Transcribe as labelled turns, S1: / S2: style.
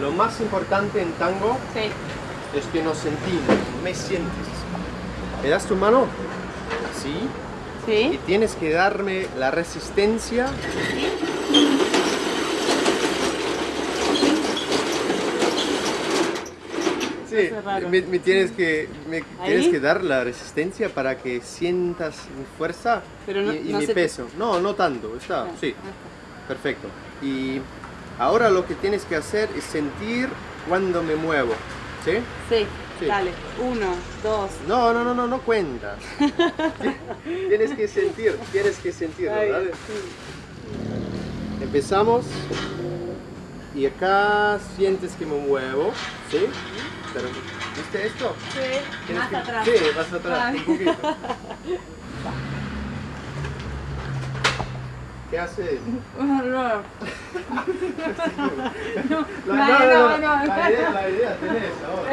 S1: Lo más importante en tango
S2: Sí.
S1: es que nos sentimos, me sientes. ¿Me das tu mano? Así. Y
S2: Sí.
S1: tienes que darme la resistencia. Sí,
S2: raro.
S1: me, me tienes que me tienes que dar la resistencia para que sientas mi fuerza
S2: Pero no-
S1: y, y
S2: no
S1: mi
S2: te-
S1: peso. No, no tanto, está,
S2: Ah,
S1: sí, perfecto. Y ahora lo que tienes que hacer es sentir cuando me muevo, ¿sí?
S2: Sí.
S1: Sí.
S2: Dale. Uno, dos.
S1: No, no, no, no, no cuentas. tienes que sentir, tienes que sentirlo, ¿vale?
S2: sí.
S1: Empezamos y acá sientes que me muevo, ¿sí? Pero, ¿Viste esto?
S2: Sí. Más
S1: que-
S2: atrás.
S1: Sí, más atrás,
S2: Ay.
S1: un poquito. ¿Qué
S2: No, no, no, no.
S1: La idea, la idea tenés ahora.